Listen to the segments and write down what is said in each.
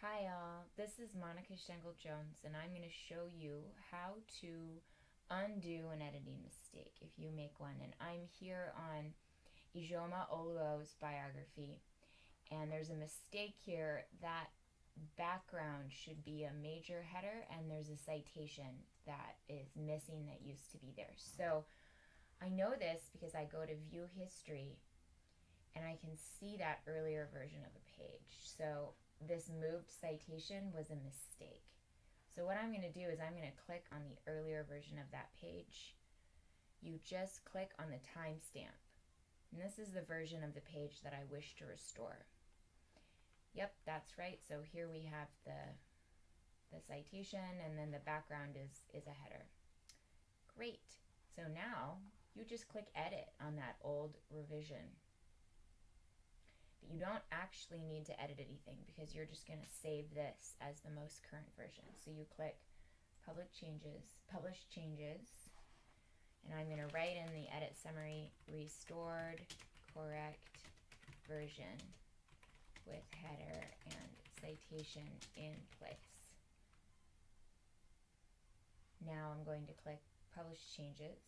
Hi all, this is Monica Stengel Jones and I'm going to show you how to undo an editing mistake if you make one. And I'm here on Ijeoma Oluo's biography and there's a mistake here that background should be a major header and there's a citation that is missing that used to be there. So I know this because I go to view history and I can see that earlier version of a page. So this moved citation was a mistake. So what I'm going to do is I'm going to click on the earlier version of that page. You just click on the timestamp. And this is the version of the page that I wish to restore. Yep, that's right. So here we have the, the citation and then the background is, is a header. Great. So now you just click edit on that old revision you don't actually need to edit anything because you're just going to save this as the most current version. So you click public changes, publish changes, and I'm going to write in the edit summary restored correct version with header and citation in place. Now I'm going to click publish changes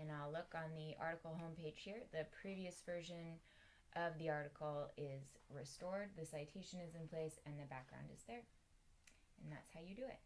and I'll look on the article homepage here. The previous version of the article is restored, the citation is in place, and the background is there. And that's how you do it.